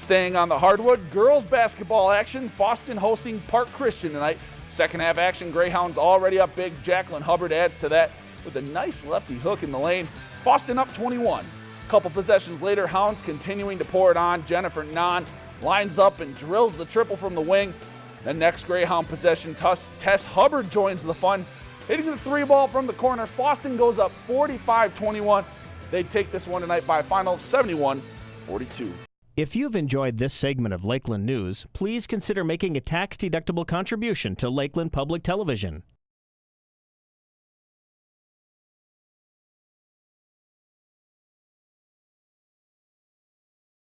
Staying on the hardwood, girls basketball action, Fosston hosting Park Christian tonight. Second half action, Greyhounds already up big. Jacqueline Hubbard adds to that with a nice lefty hook in the lane. Fosston up 21. Couple possessions later, Hounds continuing to pour it on. Jennifer Nahn lines up and drills the triple from the wing. The next Greyhound possession, Tess Hubbard joins the fun, hitting the three ball from the corner. Fosston goes up 45-21. They take this one tonight by a final of 71-42. If you've enjoyed this segment of Lakeland News, please consider making a tax-deductible contribution to Lakeland Public Television.